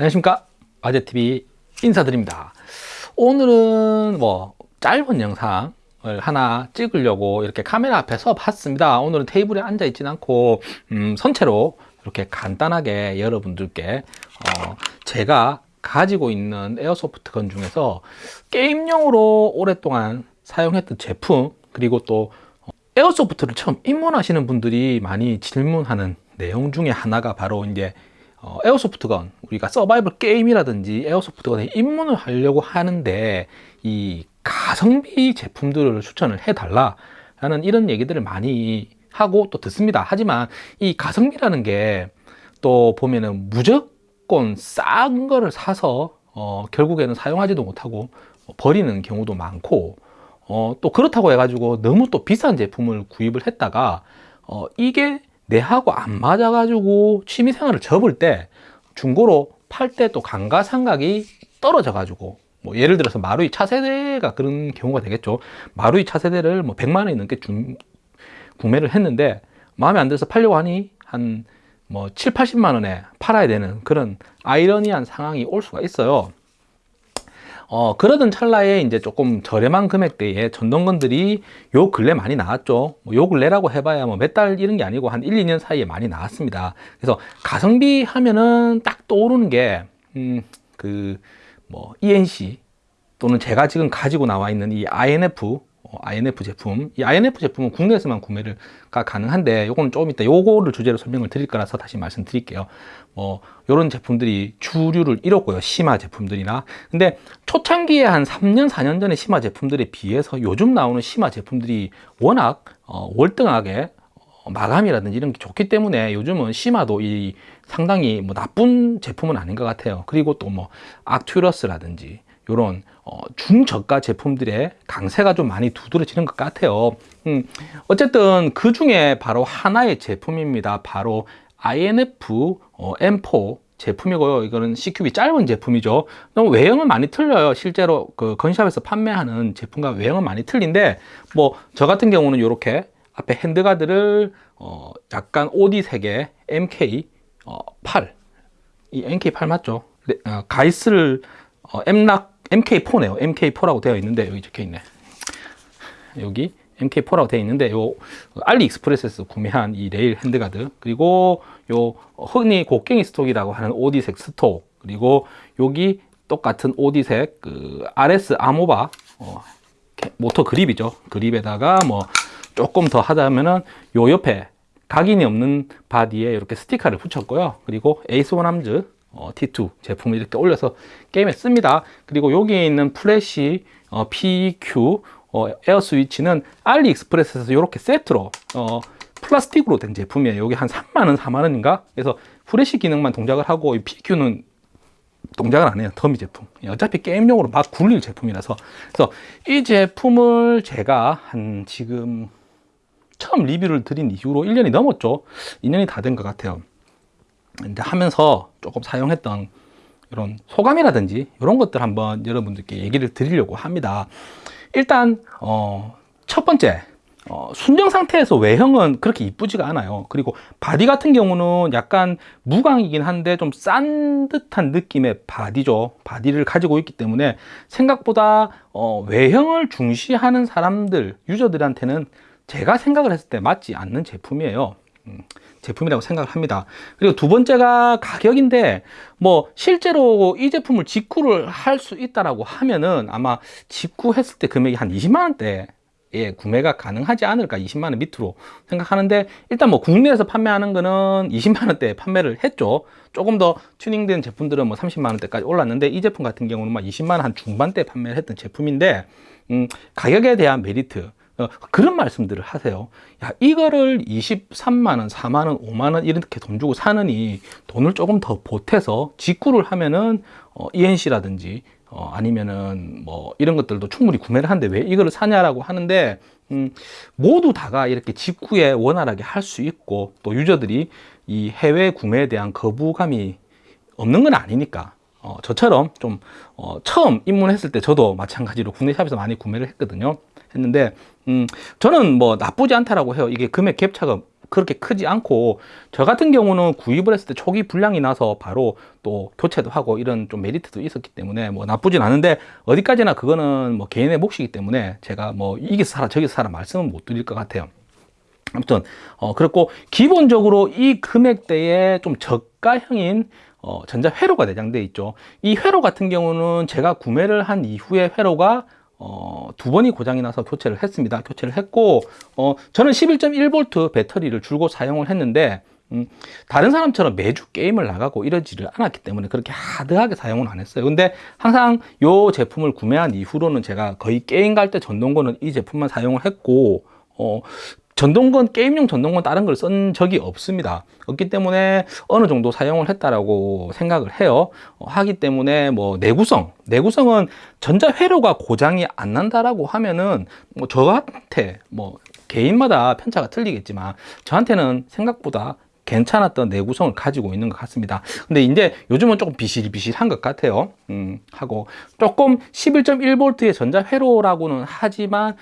안녕하십니까? 아재TV 인사드립니다. 오늘은 뭐 짧은 영상을 하나 찍으려고 이렇게 카메라 앞에 서 봤습니다. 오늘은 테이블에 앉아 있진 않고 음, 선 채로 이렇게 간단하게 여러분들께 어, 제가 가지고 있는 airsoft gun 중에서 게임용으로 오랫동안 사용했던 제품 그리고 또 airsoft를 처음 입문하시는 분들이 많이 질문하는 내용 중에 하나가 바로 이제 어, 에어소프트건 우리가 서바이벌 게임이라든지 에어소프트건에 입문을 하려고 하는데 이 가성비 제품들을 추천을 해달라 라는 이런 얘기들을 많이 하고 또 듣습니다. 하지만 이 가성비라는 게 또 보면은 무조건 싼 거를 사서 어, 결국에는 사용하지도 못하고 버리는 경우도 많고 어, 또 그렇다고 해가지고 너무 또 비싼 제품을 구입을 했다가 어, 이게 내하고 안 맞아가지고 취미생활을 접을 때 중고로 팔 때 또 감가상각이 떨어져 가지고 뭐 예를 들어서 마루이 차세대가 그런 경우가 되겠죠. 마루이 차세대를 뭐 100만 원이 넘게 중, 구매를 했는데 마음에 안 들어서 팔려고 하니 한 뭐 7, 80만 원에 팔아야 되는 그런 아이러니한 상황이 올 수가 있어요 어, 그러던 찰나에 이제 조금 저렴한 금액대에 전동건들이 요 근래 많이 나왔죠. 뭐 요 근래라고 해봐야 뭐 몇 달 이런 게 아니고 한 1, 2년 사이에 많이 나왔습니다. 그래서 가성비 하면은 딱 떠오르는 게, 음, 그, 뭐, ENC 또는 제가 지금 가지고 나와 있는 이 INF 어, INF 제품. 이 INF 제품은 국내에서만 구매가 가능한데 요거는 조금 이따 요거를 주제로 설명을 드릴 거라서 다시 말씀드릴게요. 뭐 요런 제품들이 주류를 잃었고요. 심화 제품들이나. 근데 초창기에 한 3년 4년 전에 심화 제품들에 비해서 요즘 나오는 심화 제품들이 워낙 어, 월등하게 어, 마감이라든지 이런 게 좋기 때문에 요즘은 심화도 이 상당히 뭐 나쁜 제품은 아닌 것 같아요. 그리고 또 뭐 악튜러스라든지 이런 어, 중저가 제품들의 강세가 좀 많이 두드러지는 것 같아요. 음, 어쨌든 그 중에 바로 하나의 제품입니다. 바로 INF 어, M4 제품이고요. 이거는 CQB 짧은 제품이죠. 외형은 많이 틀려요. 실제로 그 gun shop에서 판매하는 제품과 외형은 많이 틀린데 뭐 저 같은 경우는 이렇게 앞에 handguard를 어, 약간 OD 색의 MK8 어, 이 MK8 맞죠? 네, 어, Geissele 어, M-LOK MK4네요. MK4라고 되어 있는데 여기 적혀 있네. 여기 MK4라고 되어 있는데 요 알리익스프레스에서 구매한 이 레일 handguard 그리고 요 흔히 곡괭이 stock이라고 하는 OD색 stock 그리고 여기 똑같은 OD색 그 RS 아모바 어, motor grip이죠. grip에다가 뭐 조금 더 하자면은 요 옆에 각인이 없는 바디에 이렇게 스티커를 붙였고요. 그리고 Ace 1 Arms 어, T2 제품을 이렇게 올려서 게임에 씁니다. 그리고 여기에 있는 플래시 어, PEQ 어, 에어 스위치는 AliExpress에서 이렇게 세트로 어, 플라스틱으로 된 제품이에요. 여기 한 3만원, 4만원인가? 그래서 프레시 기능만 동작을 하고 이 PQ는 동작을 안 해요. 더미 제품. 어차피 게임용으로 막 굴릴 제품이라서. 그래서 이 제품을 제가 한 지금 처음 리뷰를 드린 이후로 1년이 넘었죠. 2년이 다 된 것 같아요. 이제 하면서 조금 사용했던 이런 소감이라든지 이런 것들 한번 여러분들께 얘기를 드리려고 합니다. 일단 어, 첫 번째 어, 순정 상태에서 외형은 그렇게 이쁘지가 않아요. 그리고 바디 같은 경우는 약간 무광이긴 한데 좀 싼 듯한 느낌의 바디죠. 바디를 가지고 있기 때문에 생각보다 어, 외형을 중시하는 사람들 유저들한테는 제가 생각을 했을 때 맞지 않는 제품이에요. 음, 제품이라고 생각을 합니다. 그리고 두 번째가 가격인데 뭐 실제로 이 제품을 직구를 할 수 있다라고 하면은 아마 직구했을 때 금액이 한 20만 원대 예, 구매가 가능하지 않을까 20만원 밑으로 생각하는데 일단 뭐 국내에서 판매하는 거는 20만원대 판매를 했죠. 조금 더 튜닝된 제품들은 뭐 30만원대까지 올랐는데 이 제품 같은 경우는 막 20만원 한 중반대 판매를 했던 제품인데 음, 가격에 대한 메리트 어, 그런 말씀들을 하세요. 야 이거를 23만원 4만원 5만원 이렇게 돈 주고 사느니 돈을 조금 더 보태서 직구를 하면은 어, ENC라든지 어, 아니면은 뭐 이런 것들도 충분히 구매를 하는데 왜 이거를 사냐라고 하는데 음, 모두 다가 이렇게 직구에 원활하게 할 수 있고 또 유저들이 이 해외 구매에 대한 거부감이 없는 건 아니니까 어, 저처럼 좀 어, 처음 입문했을 때 저도 마찬가지로 국내 샵에서 많이 구매를 했거든요. 했는데 음, 저는 뭐 나쁘지 않다라고 해요 이게 금액 갭 차가 그렇게 크지 않고 저 같은 경우는 구입을 했을 때 초기 불량이 나서 바로 또 교체도 하고 이런 좀 메리트도 있었기 때문에 뭐 나쁘진 않은데 어디까지나 그거는 뭐 개인의 몫이기 때문에 제가 뭐 이기서 사라 저기서 사라 말씀은 못 드릴 것 같아요. 아무튼 어 그렇고 기본적으로 이 금액대에 좀 저가형인 어 전자 회로가 내장되어 있죠. 이 회로 같은 경우는 제가 구매를 한 이후에 회로가 어, 두 번이 고장이 나서 교체를 했습니다. 교체를 했고, 어, 저는 11.1V 배터리를 줄고 사용을 했는데, 음, 다른 사람처럼 매주 게임을 나가고 이러지를 않았기 때문에 그렇게 하드하게 사용은 안 했어요. 근데 항상 이 제품을 구매한 이후로는 제가 거의 게임 갈 때 전동건은 이 제품만 사용을 했고, 어, 전동건 게임용 전동건 다른 걸 쓴 적이 없습니다. 없기 때문에 어느 정도 사용을 했다라고 생각을 해요. 어, 하기 때문에 뭐 내구성 내구성은 전자 회로가 고장이 안 난다라고 하면은 뭐 저한테 뭐 개인마다 편차가 틀리겠지만 저한테는 생각보다 괜찮았던 내구성을 가지고 있는 것 같습니다. 근데 이제 요즘은 조금 비실비실한 것 같아요. 음, 하고 조금 11.1V의 전자 회로라고는 하지만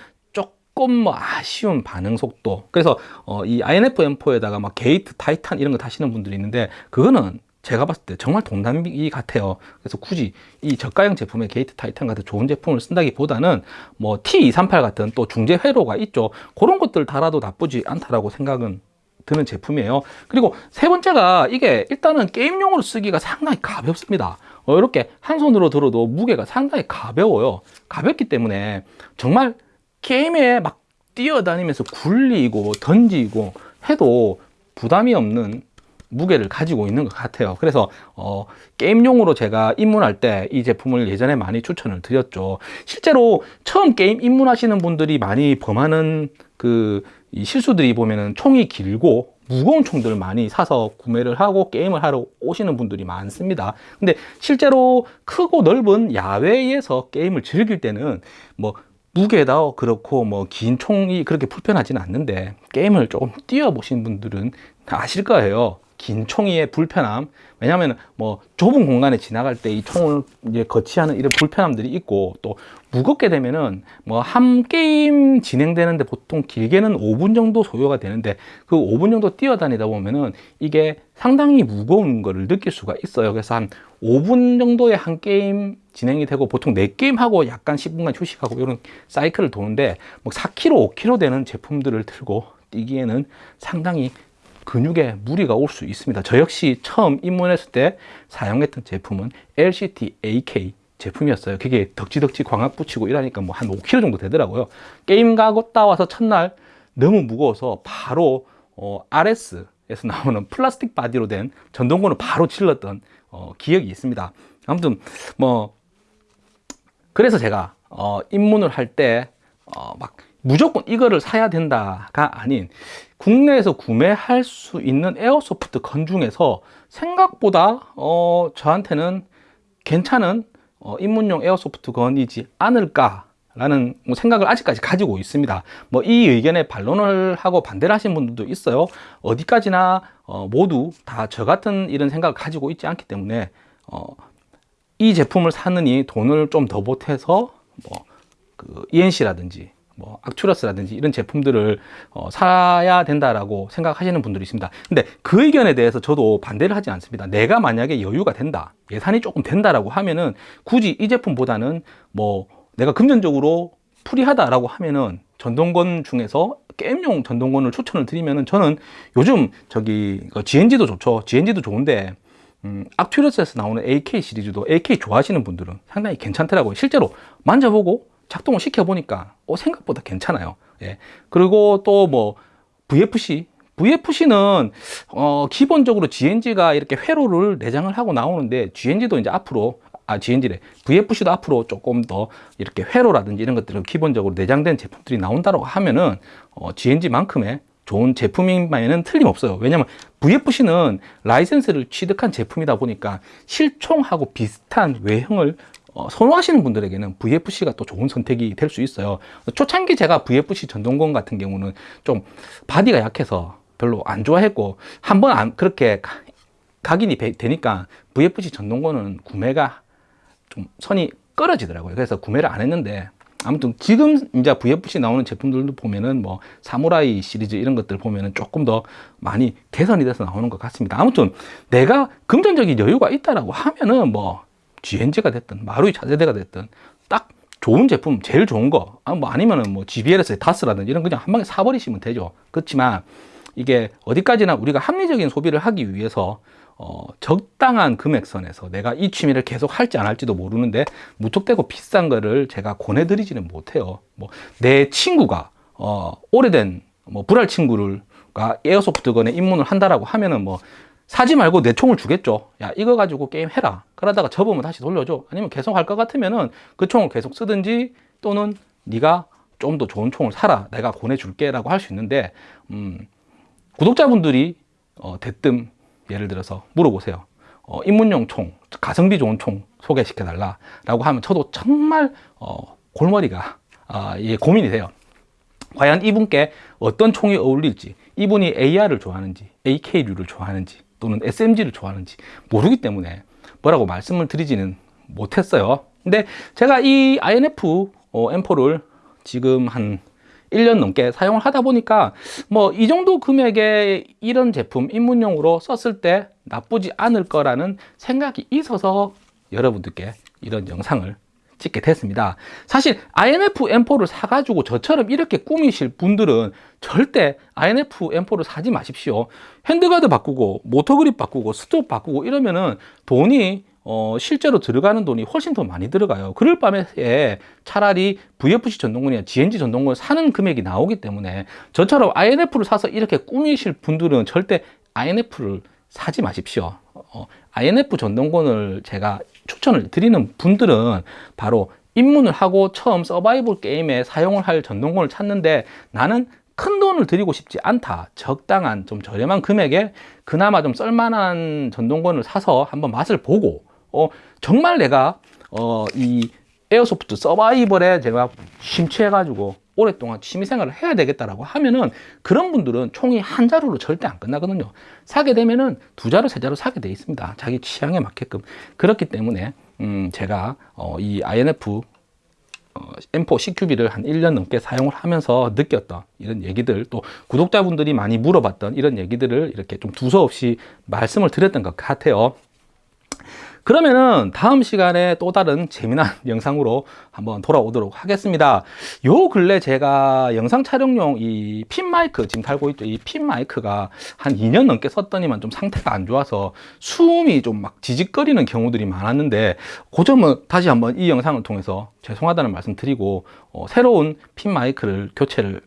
조금 뭐 아쉬운 반응 속도. 그래서 어, 이 INF M4에다가 막 Gate Titan 이런 거 다시는 분들이 있는데 그거는 제가 봤을 때 정말 돈 낭비 같아요. 그래서 굳이 이 저가형 제품의 Gate Titan 같은 좋은 제품을 쓴다기보다는 뭐 T238 같은 또 중재 회로가 있죠. 그런 것들 달아도 나쁘지 않다라고 생각은 드는 제품이에요. 그리고 세 번째가 이게 일단은 게임용으로 쓰기가 상당히 가볍습니다. 어, 이렇게 한 손으로 들어도 무게가 상당히 가벼워요. 가볍기 때문에 정말 게임에 막 뛰어다니면서 굴리고 던지고 해도 부담이 없는 무게를 가지고 있는 것 같아요. 그래서 어, 게임용으로 제가 입문할 때 이 제품을 예전에 많이 추천을 드렸죠. 실제로 처음 게임 입문하시는 분들이 많이 범하는 그 실수들이 보면은 총이 길고 무거운 총들을 많이 사서 구매를 하고 게임을 하러 오시는 분들이 많습니다. 근데 실제로 크고 넓은 야외에서 게임을 즐길 때는 뭐 무게도 그렇고 뭐 긴 총이 그렇게 불편하지는 않는데 게임을 조금 뛰어보신 분들은 다 아실 거예요 긴 총이의 불편함. 왜냐하면 뭐 좁은 공간에 지나갈 때 이 총을 이제 거치하는 이런 불편함들이 있고 또 무겁게 되면은 뭐 한 게임 진행되는데 보통 길게는 5분 정도 소요가 되는데 그 5분 정도 뛰어다니다 보면은 이게 상당히 무거운 거를 느낄 수가 있어요. 그래서 한 5분 정도의 한 게임 진행이 되고 보통 4게임 하고 약간 10분간 휴식하고 이런 사이클을 도는데 뭐 4kg 5kg 되는 제품들을 들고 뛰기에는 상당히 근육에 무리가 올 수 있습니다. 저 역시 처음 입문했을 때 사용했던 제품은 LCT AK 제품이었어요. 그게 덕지덕지 광학 붙이고 이러니까 뭐 한 5kg 정도 되더라고요. 게임 가고 따와서 첫날 너무 무거워서 바로 어, RS에서 나오는 플라스틱 바디로 된 전동건을 바로 질렀던 어, 기억이 있습니다. 아무튼 뭐 그래서 제가 어, 입문을 할때 어, 막 무조건 이거를 사야 된다가 아닌 국내에서 구매할 수 있는 airsoft gun 중에서 생각보다 어, 저한테는 괜찮은 어, 입문용 airsoft gun이지 않을까 라는 뭐 생각을 아직까지 가지고 있습니다. 뭐 이 의견에 반론을 하고 반대를 하신 분들도 있어요. 어디까지나 어, 모두 다 저 같은 이런 생각을 가지고 있지 않기 때문에 어, 이 제품을 사느니 돈을 좀 더 보태서 뭐 그 ENC라든지 뭐 악추러스라든지 이런 제품들을 어, 사야 된다라고 생각하시는 분들이 있습니다. 근데 그 의견에 대해서 저도 반대를 하지 않습니다. 내가 만약에 여유가 된다 예산이 조금 된다라고 하면은 굳이 이 제품보다는 뭐 내가 금전적으로 풀이하다라고 하면은 전동건 중에서 게임용 전동건을 추천을 드리면은 저는 요즘 저기 GNG도 좋죠. GNG도 좋은데 음, 악튜러스에서 나오는 AK 시리즈도 AK 좋아하시는 분들은 상당히 괜찮더라고요. 실제로 만져보고 작동을 시켜보니까 어, 생각보다 괜찮아요. 예. 그리고 또 뭐 VFC VFC는 어, 기본적으로 GNG가 이렇게 회로를 내장을 하고 나오는데 GNG도 이제 앞으로 아 GNG래 VFC도 앞으로 조금 더 이렇게 회로라든지 이런 것들은 기본적으로 내장된 제품들이 나온다고 하면은 어, G&G만큼의 좋은 제품인 바에는 틀림없어요 왜냐면 VFC는 라이센스를 취득한 제품이다 보니까 실총하고 비슷한 외형을 어, 선호하시는 분들에게는 VFC가 또 좋은 선택이 될 수 있어요 초창기 제가 VFC 전동건 같은 경우는 좀 바디가 약해서 별로 안 좋아했고 한번 안 그렇게 각인이 되니까 VFC 전동건은 구매가 좀 손이 꺼려지더라고요 그래서 구매를 안 했는데 아무튼 지금 이제 VFC 나오는 제품들도 보면은 뭐 사무라이 시리즈 이런 것들 보면은 조금 더 많이 개선이 돼서 나오는 것 같습니다. 아무튼 내가 금전적인 여유가 있다라고 하면은 뭐 GNG가 됐든 마루이 차세대가 됐든 딱 좋은 제품 제일 좋은 거, 아, 뭐 아니면은 뭐 GBL에서의 다스라든지 이런 거 그냥 한 방에 사버리시면 되죠. 그렇지만 이게 어디까지나 우리가 합리적인 소비를 하기 위해서 어, 적당한 금액선에서 내가 이 취미를 계속 할지 안 할지도 모르는데 무턱대고 비싼 거를 제가 권해드리지는 못해요. 뭐 내 친구가 어, 오래된 뭐 불알 친구를가 에어소프트건에 입문을 한다라고 하면은 뭐 사지 말고 내 총을 주겠죠. 야 이거 가지고 게임 해라. 그러다가 접으면 다시 돌려줘. 아니면 계속 할 것 같으면 은 그 총을 계속 쓰든지 또는 네가 좀 더 좋은 총을 사라. 내가 권해줄게 라고 할 수 있는데 음, 구독자분들이 어, 대뜸 예를 들어서 물어보세요. 어, 입문용 총, 가성비 좋은 총 소개시켜 달라 라고 하면 저도 정말 어, 골머리가 아, 예, 고민이 돼요. 과연 이분께 어떤 총이 어울릴지, 이분이 AR을 좋아하는지, AK류를 좋아하는지, 또는 SMG를 좋아하는지 모르기 때문에 뭐라고 말씀을 드리지는 못했어요. 근데 제가 이 INF 어, M4를 지금 한 1년 넘게 사용을 하다 보니까 뭐 이 정도 금액의 이런 제품 입문용으로 썼을 때 나쁘지 않을 거라는 생각이 있어서 여러분들께 이런 영상을 찍게 됐습니다. 사실 INF M4를 사가지고 저처럼 이렇게 꾸미실 분들은 절대 INF M4를 사지 마십시오. handguard 바꾸고 motor grip 바꾸고 stock 바꾸고 이러면은 돈이 어, 실제로 들어가는 돈이 훨씬 더 많이 들어가요. 그럴 바에 차라리 VFC 전동건이나 G&G 전동건을 사는 금액이 나오기 때문에 저처럼 INF를 사서 이렇게 꾸미실 분들은 절대 INF를 사지 마십시오. 어, INF 전동권을 제가 추천을 드리는 분들은 바로 입문을 하고 처음 서바이벌 게임에 사용을 할 전동권을 찾는데 나는 큰 돈을 들이고 싶지 않다. 적당한 좀 저렴한 금액에 그나마 좀 썰만한 전동권을 사서 한번 맛을 보고 어, 정말 내가 어, 이 에어소프트 서바이벌에 제가 심취해 가지고 오랫동안 취미생활을 해야 되겠다라고 하면은 그런 분들은 총이 한 자루로 절대 안 끝나거든요. 사게 되면은 두 자루, 세 자루 사게 돼 있습니다. 자기 취향에 맞게끔. 그렇기 때문에 음, 제가 어, 이 INF 어, M4 CQB를 한 1년 넘게 사용을 하면서 느꼈던 이런 얘기들 또 구독자분들이 많이 물어봤던 이런 얘기들을 이렇게 좀 두서없이 말씀을 드렸던 것 같아요. 그러면은 다음 시간에 또 다른 재미난 영상으로 한번 돌아오도록 하겠습니다. 요 근래 제가 영상 촬영용 이 핀 마이크 지금 달고 있죠. 이 핀 마이크가 한 2년 넘게 썼더니만 좀 상태가 안 좋아서 수음이 좀 막 지직거리는 경우들이 많았는데 그 점은 다시 한번 이 영상을 통해서 죄송하다는 말씀 드리고 어, 새로운 핀 마이크를 교체를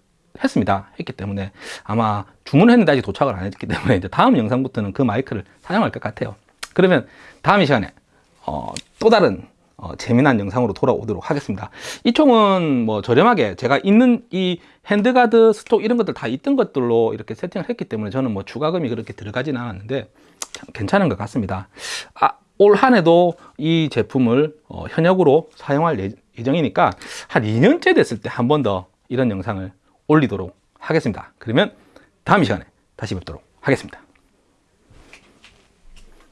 했습니다. 했기 때문에 아마 주문했는데 아직 도착을 안 했기 때문에 이제 다음 영상부터는 그 마이크를 사용할 것 같아요. 그러면 다음 이 시간에 어, 또 다른 어, 재미난 영상으로 돌아오도록 하겠습니다. 이 총은 뭐 저렴하게 제가 있는 이 handguard stock 이런 것들 다 있던 것들로 이렇게 세팅을 했기 때문에 저는 뭐 추가금이 그렇게 들어가지는 않았는데 참 괜찮은 것 같습니다. 아, 올 한해도 이 제품을 어, 현역으로 사용할 예, 예정이니까 한 2년째 됐을 때 한 번 더 이런 영상을 올리도록 하겠습니다. 그러면 다음 시간에 다시 뵙도록 하겠습니다.